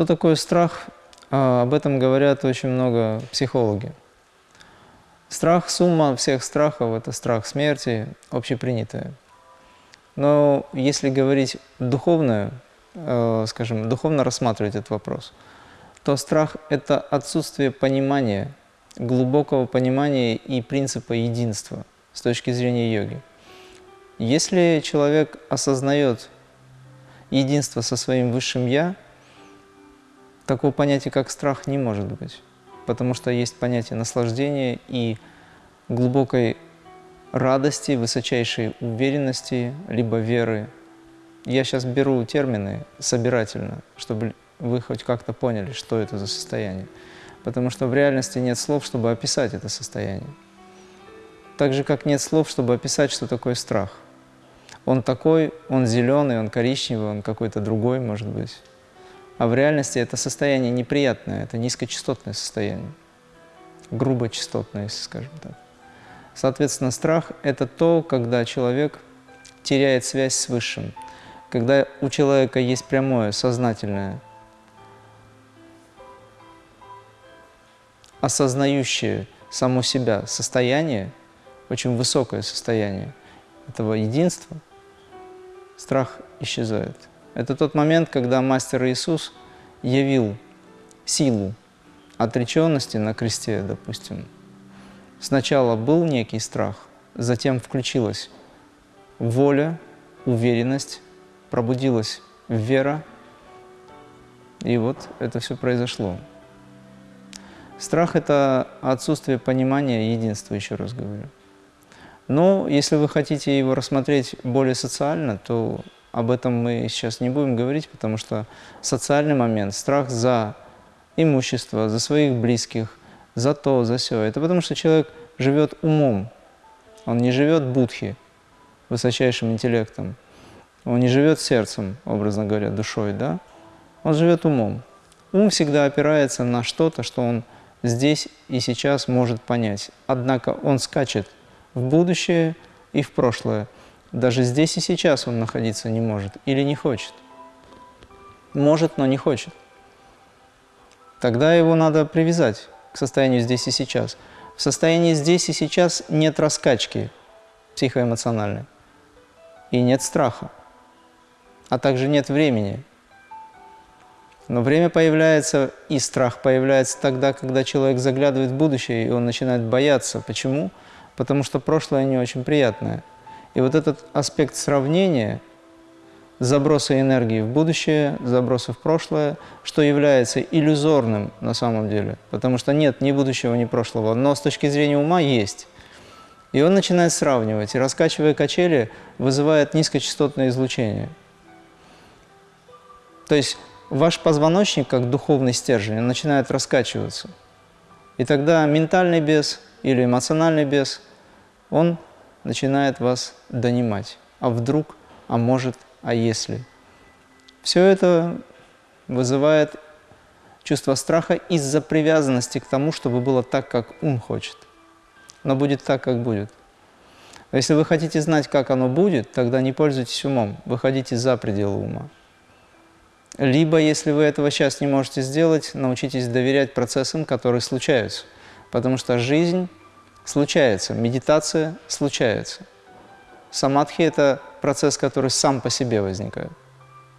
Что такое страх? А, об этом говорят очень много психологи. Страх, сумма всех страхов – это страх смерти, общепринятая. Но если говорить духовно, э, скажем, духовно рассматривать этот вопрос, то страх – это отсутствие понимания, глубокого понимания и принципа единства с точки зрения йоги. Если человек осознает единство со своим высшим «я», такого понятия, как страх, не может быть потому что есть понятие наслаждения и глубокой радости, высочайшей уверенности, либо веры. Я сейчас беру термины собирательно, чтобы вы хоть как-то поняли, что это за состояние. Потому что в реальности нет слов, чтобы описать это состояние. Так же, как нет слов, чтобы описать, что такое страх. Он такой, он зеленый, он коричневый, он какой-то другой, может быть. А в реальности это состояние неприятное, это низкочастотное состояние, грубочастотное, если скажем так. Соответственно, страх – это то, когда человек теряет связь с Высшим, когда у человека есть прямое, сознательное, осознающее само себя состояние, очень высокое состояние этого единства, страх исчезает. Это тот момент, когда Мастер Иисус явил силу отреченности на кресте, допустим. Сначала был некий страх, затем включилась воля, уверенность, пробудилась вера, и вот это все произошло. Страх – это отсутствие понимания единства, еще раз говорю. Но если вы хотите его рассмотреть более социально, то об этом мы сейчас не будем говорить, потому что социальный момент, страх за имущество, за своих близких, за то, за все. Это потому что человек живет умом, он не живет будхи, высочайшим интеллектом, он не живет сердцем, образно говоря, душой, да? Он живет умом. Ум всегда опирается на что-то, что он здесь и сейчас может понять. Однако он скачет в будущее и в прошлое – даже здесь и сейчас он находиться не может или не хочет. Может, но не хочет. Тогда его надо привязать к состоянию здесь и сейчас. В состоянии здесь и сейчас нет раскачки психоэмоциональной и нет страха, а также нет времени. Но время появляется, и страх появляется тогда, когда человек заглядывает в будущее, и он начинает бояться. Почему? Потому что прошлое не очень приятное – и вот этот аспект сравнения, заброса энергии в будущее, заброса в прошлое, что является иллюзорным на самом деле, потому что нет ни будущего, ни прошлого, но с точки зрения ума есть. И он начинает сравнивать, и раскачивая качели, вызывает низкочастотное излучение. То есть ваш позвоночник, как духовный стержень, начинает раскачиваться. И тогда ментальный бес или эмоциональный бес, он начинает вас донимать. А вдруг, а может, а если? Все это вызывает чувство страха из-за привязанности к тому, чтобы было так, как ум хочет. Но будет так, как будет. Если вы хотите знать, как оно будет, тогда не пользуйтесь умом, выходите за пределы ума. Либо, если вы этого сейчас не можете сделать, научитесь доверять процессам, которые случаются. Потому что жизнь случается, медитация случается. Самадхи – это процесс, который сам по себе возникает,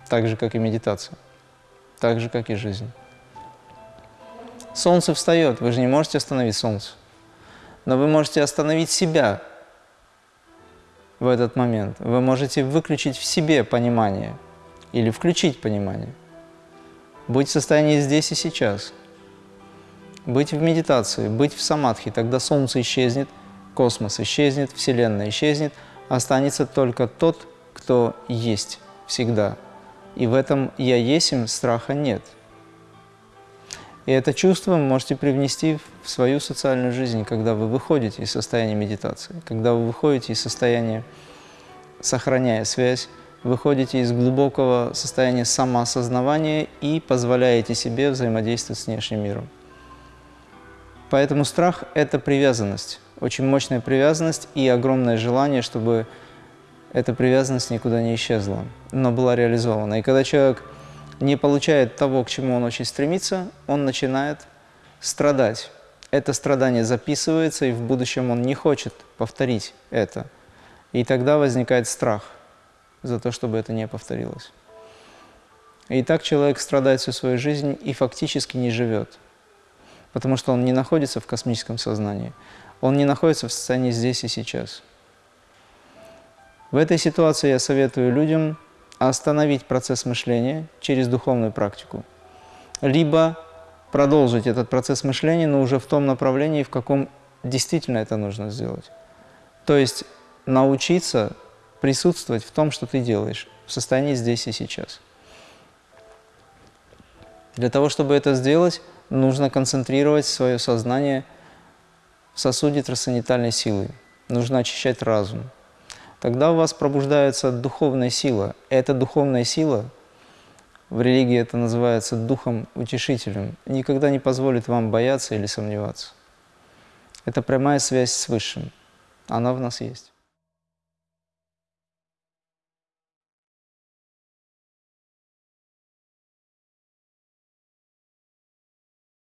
так же, как и медитация, так же, как и жизнь. Солнце встает, вы же не можете остановить солнце, но вы можете остановить себя в этот момент. Вы можете выключить в себе понимание или включить понимание. Быть в состоянии здесь и сейчас – быть в медитации, быть в самадхи, тогда Солнце исчезнет, космос исчезнет, Вселенная исчезнет, останется только тот, кто есть всегда. И в этом «я есим» страха нет. И это чувство вы можете привнести в свою социальную жизнь, когда вы выходите из состояния медитации, когда вы выходите из состояния, сохраняя связь, выходите из глубокого состояния самоосознавания и позволяете себе взаимодействовать с внешним миром. Поэтому страх – это привязанность, очень мощная привязанность и огромное желание, чтобы эта привязанность никуда не исчезла, но была реализована. И когда человек не получает того, к чему он очень стремится, он начинает страдать. Это страдание записывается, и в будущем он не хочет повторить это. И тогда возникает страх за то, чтобы это не повторилось. И так человек страдает всю свою жизнь и фактически не живет, потому что он не находится в космическом сознании, он не находится в состоянии здесь и сейчас. В этой ситуации я советую людям остановить процесс мышления через духовную практику, либо продолжить этот процесс мышления, но уже в том направлении, в каком действительно это нужно сделать. То есть научиться присутствовать в том, что ты делаешь, в состоянии здесь и сейчас. Для того, чтобы это сделать, нужно концентрировать свое сознание в сосуде трансцендентальной силы. Нужно очищать разум. Тогда у вас пробуждается духовная сила. Эта духовная сила, в религии это называется духом утешителем, никогда не позволит вам бояться или сомневаться. Это прямая связь с Высшим. Она в нас есть.